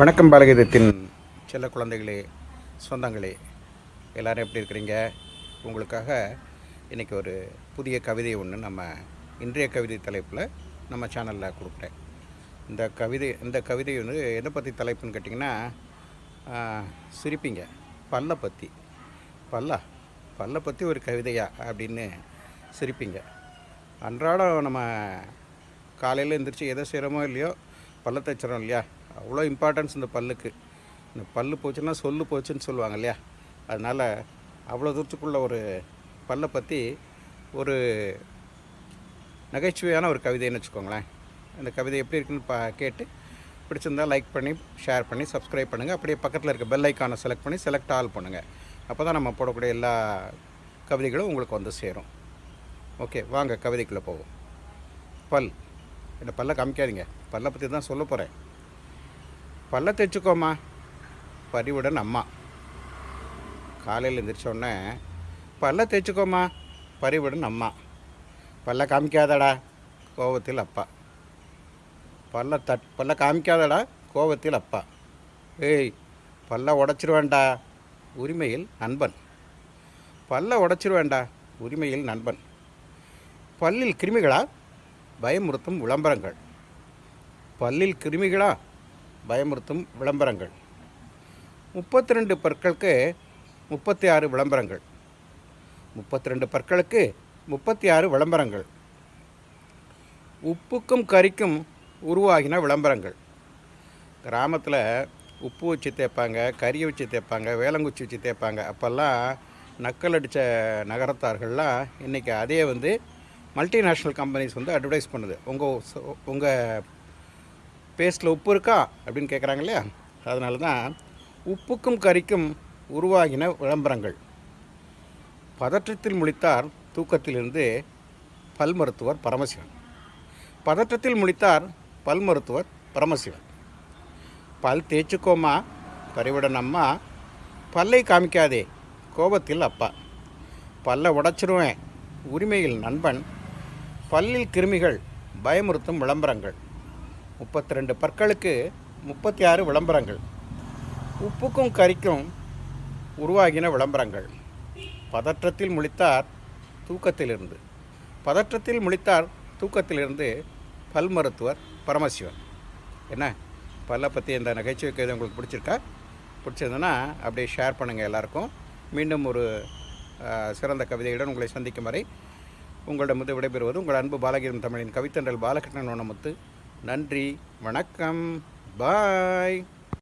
வணக்கம் பாலகீதத்தின் செல்ல குழந்தைகளே சொந்தங்களே எல்லோரும் எப்படி இருக்கிறீங்க? உங்களுக்காக இன்றைக்கி ஒரு புதிய கவிதை ஒன்று நம்ம இன்றைய கவிதை தலைப்பில் நம்ம சேனலில் கொடுக்குறேன். இந்த கவிதை இந்த கவிதை வந்து எதை பற்றி தலைப்புன்னு கேட்டிங்கன்னா சிரிப்பிங்க சிரிப்பீங்க. பல்லை பற்றி பல்லா? பல்லை பற்றி ஒரு கவிதையா அப்படின்னு சிரிப்பீங்க. அன்றாடம் நம்ம காலையில் எழுந்திரிச்சு எதை செய்கிறோமோ இல்லையோ பல்ல தைச்சிரோம் இல்லையா? அவ்வளோ இம்பார்ட்டன்ஸ் இந்த பல்லுக்கு. இந்த பல் போச்சுன்னா சொல்லு போச்சுன்னு சொல்லுவாங்க இல்லையா? அதனால் அவ்வளோ தூரத்துக்குள்ள ஒரு பல்லை பற்றி ஒரு நகைச்சுவையான ஒரு கவிதைன்னு வச்சுக்கோங்களேன். இந்த கவிதை எப்படி இருக்குன்னு பா கேட்டு பிடிச்சிருந்தா லைக் பண்ணி ஷேர் பண்ணி சப்ஸ்கிரைப் பண்ணுங்கள் அப்படியே பக்கத்தில் இருக்க பெல் ஐக்கானை செலக்ட் பண்ணி செலக்ட் ஆல் பண்ணுங்கள் அப்போ தான் நம்ம போடக்கூடிய எல்லா கவிதைகளும் உங்களுக்கு வந்து சேரும். ஓகே வாங்க கவிதைக்குள்ளே போவோம். பல். இந்த பல்லை காமிக்காதீங்க. பல்லை பற்றி தான் சொல்ல போகிறேன் பல்ல தைச்சுக்கோமா பரிவுடன் அம்மா. காலையில் எந்திரிச்ச பல்ல தைச்சிக்கோமா பரிவுடன் அம்மா. பல்ல காமிக்காதடா கோவத்தில் அப்பா. பல்ல தட் பல்ல காமிக்காதடா கோவத்தில் அப்பா. ஏய் பல்ல உடச்சிருவேண்டா உரிமையில் நண்பன். பல்ல உடச்சிருவேண்டா உரிமையில் நண்பன். பல்லில் கிருமிகளா? பயமுறுத்தும் விளம்பரங்கள். பல்லில் கிருமிகளா? பயமுறுத்தும் விளம்பரங்கள். முப்பத்தி ரெண்டு பற்களுக்கு முப்பத்தி ஆறு விளம்பரங்கள். முப்பத்தி ரெண்டு பற்களுக்கு முப்பத்தி ஆறு விளம்பரங்கள். உப்புக்கும் கறிக்கும் உருவாகின விளம்பரங்கள். கிராமத்தில் உப்பு வச்சு தேய்ப்பாங்க கறியை வச்சு தேய்ப்பாங்க வேலங்குச்சி வச்சு தேய்ப்பாங்க. அப்போல்லாம் நக்கல் அடித்த நகரத்தார்கள்லாம் இன்றைக்கி அதே வந்து மல்டிநேஷ்னல் கம்பெனிஸ் வந்து அட்வர்டைஸ் பண்ணுது. உங்கள் உங்கள் பேஸ்ட்டில் உப்பு இருக்கா அப்படின்னு கேட்குறாங்க இல்லையா அதனால தான் உப்புக்கும் கறிக்கும் உருவாகின விளம்பரங்கள். பதற்றத்தில் முழித்தார் தூக்கத்திலிருந்து பல் மருத்துவர் பரமசிவன். பதற்றத்தில் முழித்தார் பல் மருத்துவர் பரமசிவன். பல் தேய்ச்சிக்கோமா பறிவுடன் அம்மா பல்லை காமிக்காதே கோபத்தில் அப்பா. பல்ல உடைச்சிருவேன் உரிமையில் நண்பன். பல்லில் கிருமிகள் பயமுறுத்தும் விளம்பரங்கள். முப்பத்தி ரெண்டு பற்களுக்கு முப்பத்தி ஆறு விளம்பரங்கள். உப்புக்கும் கறிக்கும் உருவாகின விளம்பரங்கள். பதற்றத்தில் முழித்தார் தூக்கத்திலிருந்து. பதற்றத்தில் முழித்தார் தூக்கத்திலிருந்து பல் மருத்துவர் பரமசிவன். என்ன? பல்லை பற்றி இந்த நகைச்சுவை கவிதை உங்களுக்கு பிடிச்சிருக்கா? பிடிச்சிருந்ததுன்னா அப்படியே ஷேர் பண்ணுங்கள் எல்லாருக்கும். மீண்டும் ஒரு சிறந்த கவிதையுடன் உங்களை சந்திக்கும் வரை உங்களிடமிருந்து விடைபெறுவது உங்கள் அன்பு பாலகிரம் தமிழின் கவித்தன்றல் பாலகிருஷ்ணன் ஒன்னமுத்து நன்றி வணக்கம் பாய்.